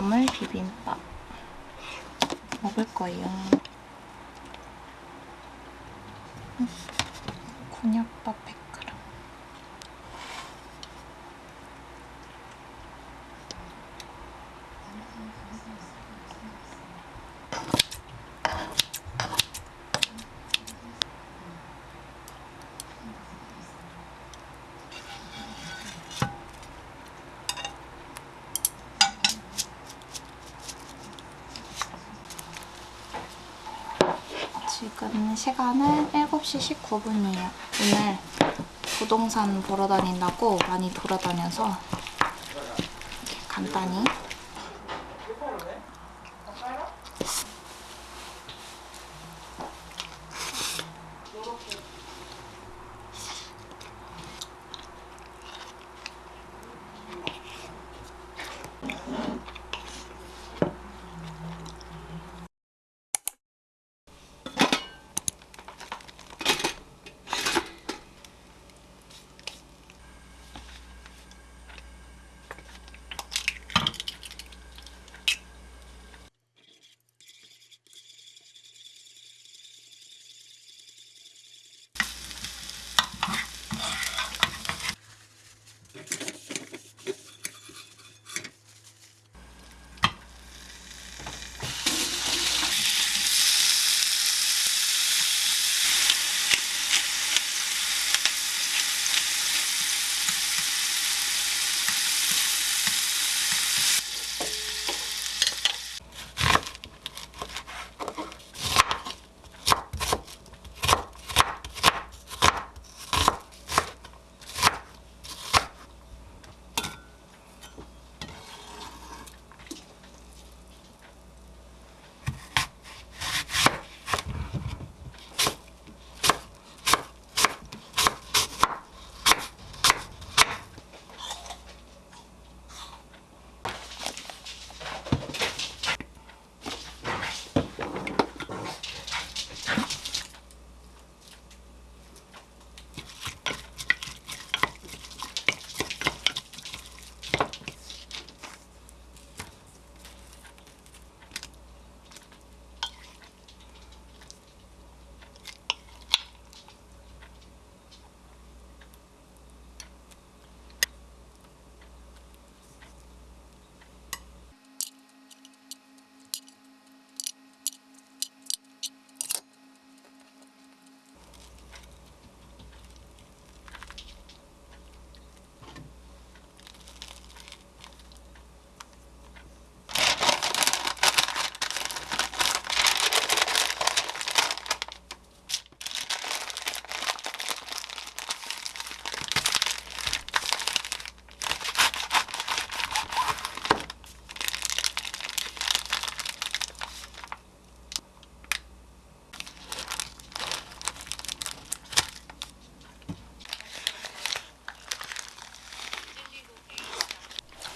나물 비빔밥 먹을 거예요. 음, 곤약밥 100g. 지금 시간은 7시 19분이에요. 오늘 부동산 보러 다닌다고 많이 돌아다녀서 간단히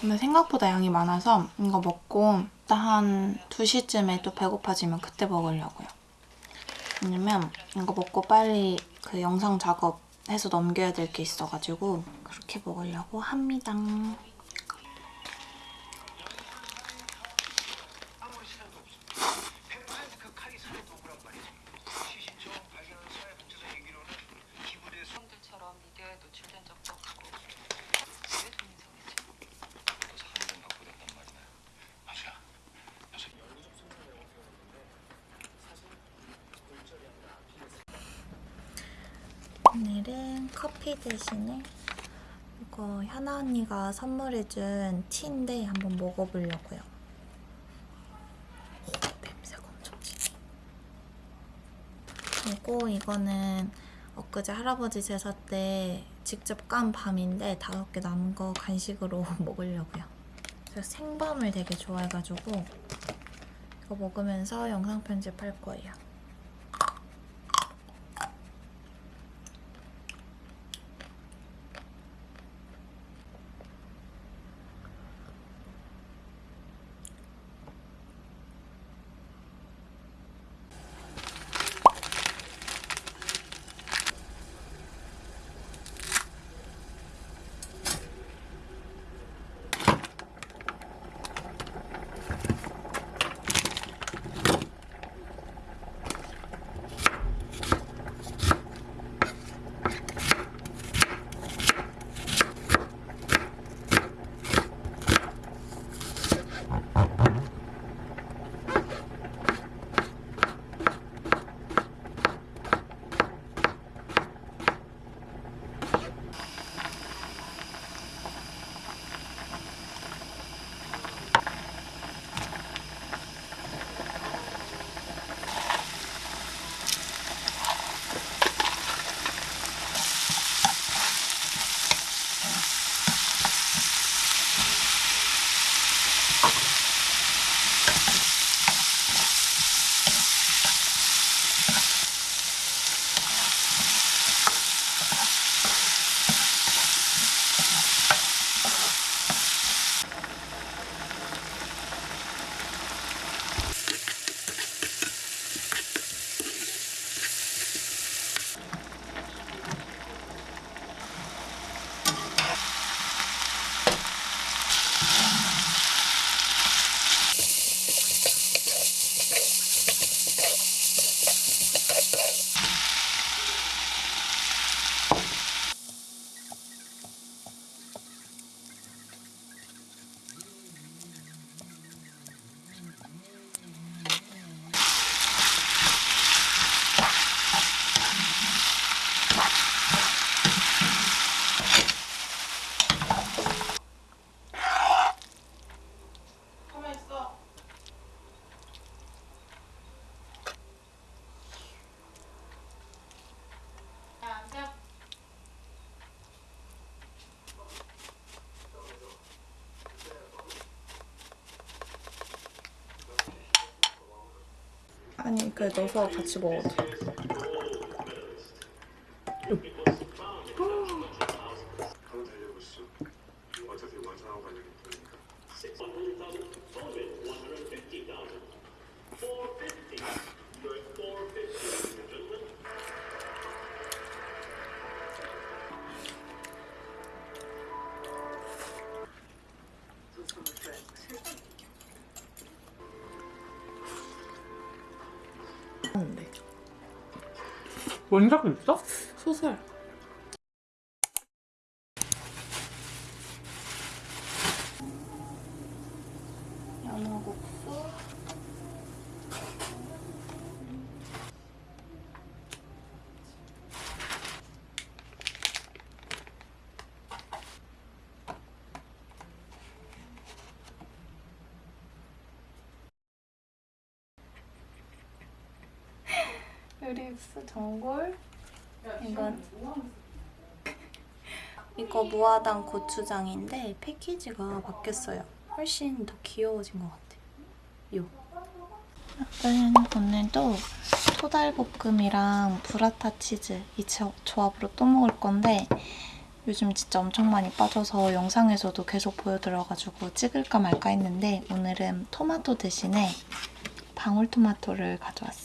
근데 생각보다 양이 많아서 이거 먹고 일단 한 2시쯤에 또 배고파지면 그때 먹으려고요. 왜냐면 이거 먹고 빨리 그 영상 작업해서 넘겨야 될 게 있어가지고 그렇게 먹으려고 합니다. 사람들처럼 미디어에 노출된 적도 없고 왜 돈이 성이지? 오늘은 커피 대신에 이거 현아 언니가 선물해준 티인데 한번 먹어보려고요. 오, 냄새가 엄청 진해. 그리고 이거는 엊그제 할아버지 제사 때 직접 깐 밤인데 다섯 개 남은 거 간식으로 먹으려고요. 제가 생밤을 되게 좋아해가지고 이거 먹으면서 영상 편집할 거예요. 그래 넣어서 같이 먹어도 돼. 원작도 있어? 소설. 연어국수. 요리육수 전골. 이건 이거 무화당 고추장인데 패키지가 바뀌었어요. 훨씬 더 귀여워진 것 같아요. 요. 오늘도 토달볶음이랑 브라타 치즈 이 조- 조합으로 또 먹을 건데 요즘 진짜 엄청 많이 빠져서 영상에서도 계속 보여드려가지고 찍을까 말까 했는데 오늘은 토마토 대신에 방울토마토를 가져왔어요.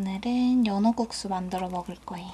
오늘은 연어국수 만들어 먹을 거예요.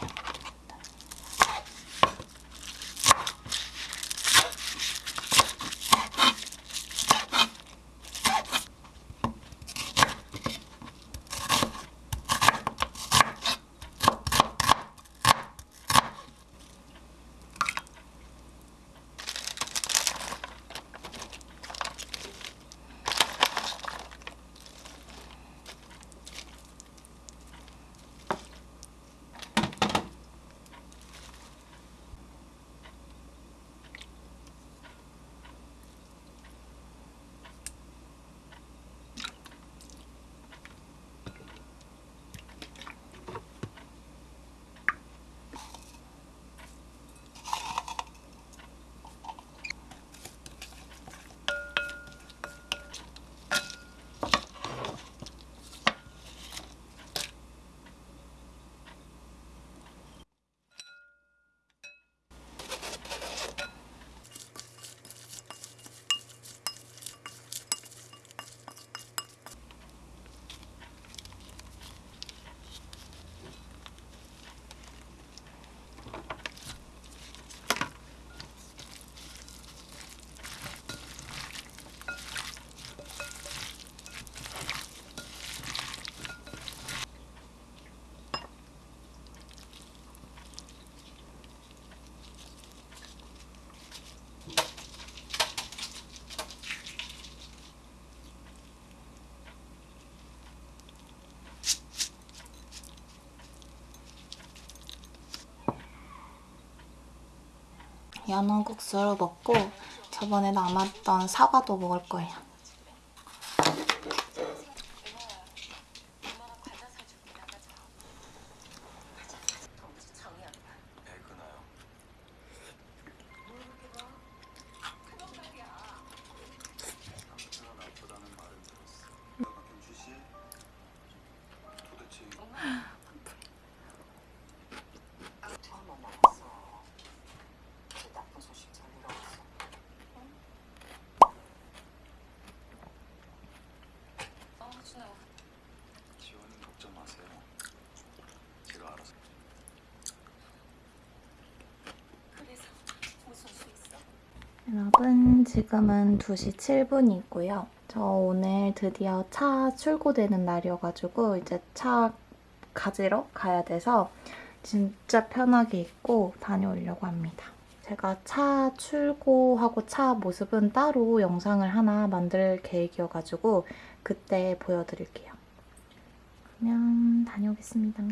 연어국수로 먹고 저번에 남았던 사과도 먹을 거예요. 배 끊어요. 상처가 나쁘다는 말은 들었어. 박경주 씨, 도대체 처음 만나봤어. 그 나쁜 소식 전리러 왔어. 어, 준아. 지원은 걱정 마세요. 제가 알아서. 그래서 무슨 수 있어? 여러분 지금은 2시 7분이고요. 저 오늘 드디어 차 출고되는 날이어가지고 이제 차 가지러 가야 돼서 진짜 편하게 입고 다녀오려고 합니다. 제가 차 출고하고 차 모습은 따로 영상을 하나 만들 계획이어가지고 그때 보여드릴게요. 그러면 다녀오겠습니다.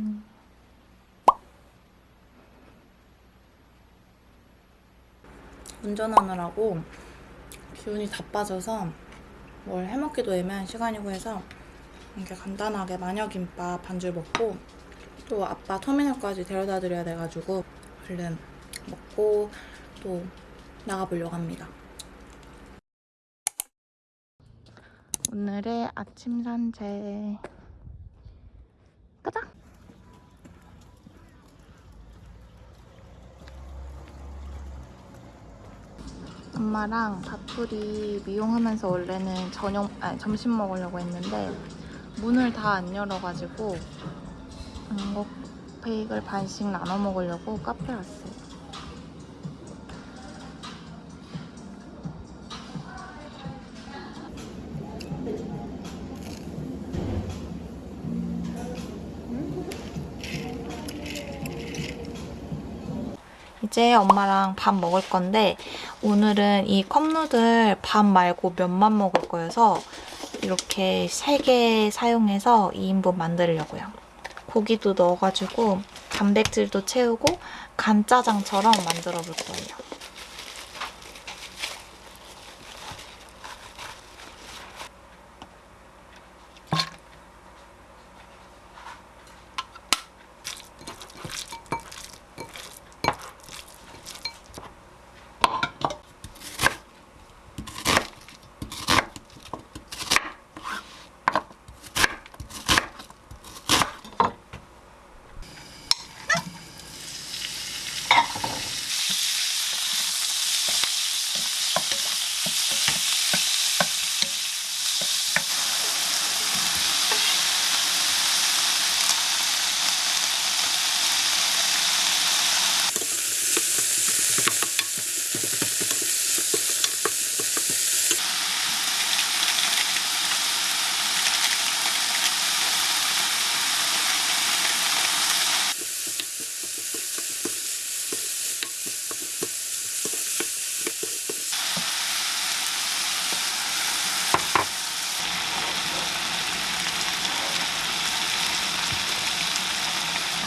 운전하느라고 기운이 다 빠져서 뭘 해먹기도 애매한 시간이고 해서 이렇게 간단하게 마녀김밥 반줄 먹고 또 아빠 터미널까지 데려다 드려야 돼가지고 얼른 먹고 또 나가보려고 합니다. 오늘의 아침 산책 가자! 엄마랑 밥풀이 미용하면서 원래는 저녁 아니 점심 먹으려고 했는데 문을 다 안 열어가지고 안곡 베이글 반씩 나눠 먹으려고 카페 왔어요. 이제 엄마랑 밥 먹을 건데 오늘은 이 컵누들 밥 말고 면만 먹을 거여서 이렇게 3개 사용해서 2인분 만들려고요. 고기도 넣어가지고 단백질도 채우고 간짜장처럼 만들어 볼 거예요.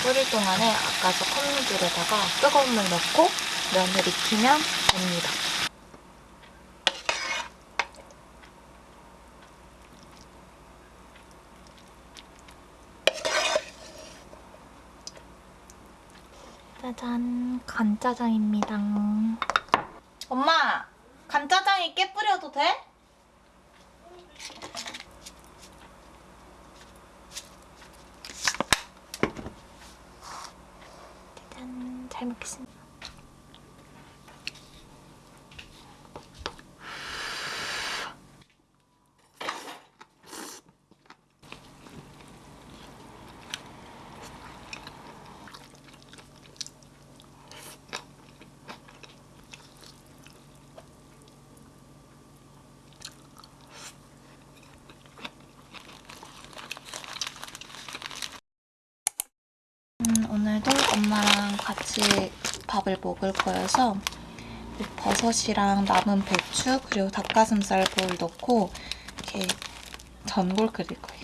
끓일 동안에 아까 저 컵누들에다가 뜨거운 물 넣고 면을 익히면 됩니다. 짜잔, 간짜장입니다. 엄마, 간짜장에 깨 뿌려도 돼? 짠, 잘 먹겠습니다. 음, 오늘도 엄마랑 같이 밥을 먹을 거여서 버섯이랑 남은 배추 그리고 닭가슴살 볼 넣고 이렇게 전골 끓일 거예요.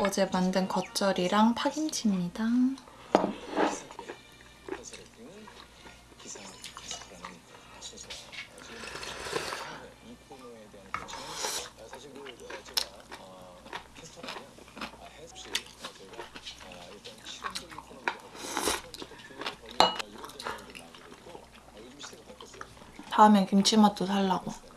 어제 만든 겉절이랑 파김치입니다. 다음엔 김치 맛도 살라고.